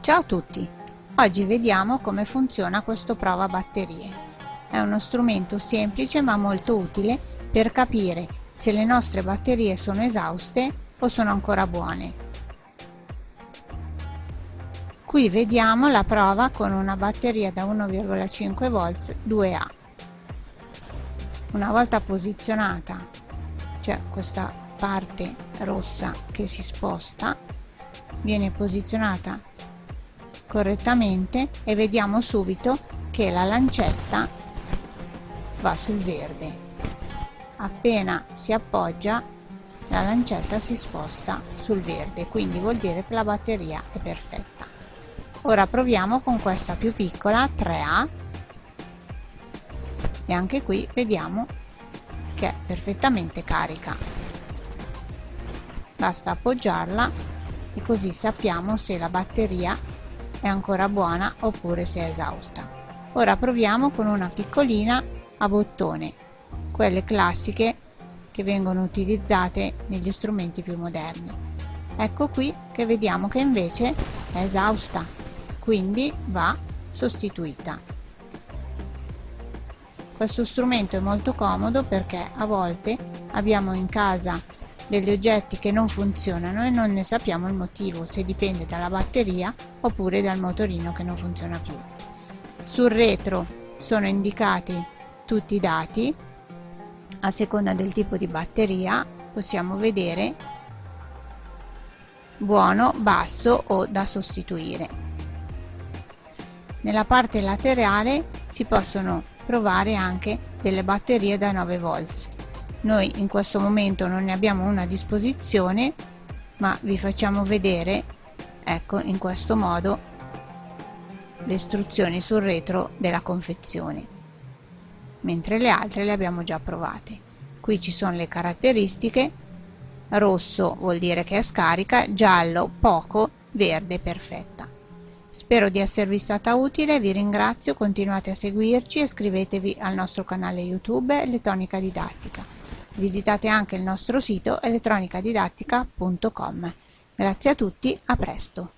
Ciao a tutti! Oggi vediamo come funziona questo prova batterie. È uno strumento semplice ma molto utile per capire se le nostre batterie sono esauste o sono ancora buone. Qui vediamo la prova con una batteria da 1,5 volts 2A. Una volta posizionata, c'è questa parte rossa che si sposta, viene posizionata correttamente e vediamo subito che la lancetta va sul verde. Appena si appoggia la lancetta si sposta sul verde quindi vuol dire che la batteria è perfetta. Ora proviamo con questa più piccola 3A e anche qui vediamo che è perfettamente carica. Basta appoggiarla e così sappiamo se la batteria è ancora buona oppure se è esausta. Ora proviamo con una piccolina a bottone, quelle classiche che vengono utilizzate negli strumenti più moderni. Ecco qui che vediamo che invece è esausta, quindi va sostituita. Questo strumento è molto comodo perché a volte abbiamo in casa degli oggetti che non funzionano e non ne sappiamo il motivo, se dipende dalla batteria oppure dal motorino che non funziona più. Sul retro sono indicati tutti i dati, a seconda del tipo di batteria possiamo vedere buono, basso o da sostituire. Nella parte laterale si possono provare anche delle batterie da 9 volts noi in questo momento non ne abbiamo una a disposizione ma vi facciamo vedere ecco in questo modo le istruzioni sul retro della confezione. Mentre le altre le abbiamo già provate. Qui ci sono le caratteristiche. Rosso vuol dire che è scarica giallo poco verde perfetta. Spero di esservi stata utile vi ringrazio continuate a seguirci iscrivetevi al nostro canale youtube elettronica didattica Visitate anche il nostro sito elettronicadidattica.com. Grazie a tutti, a presto!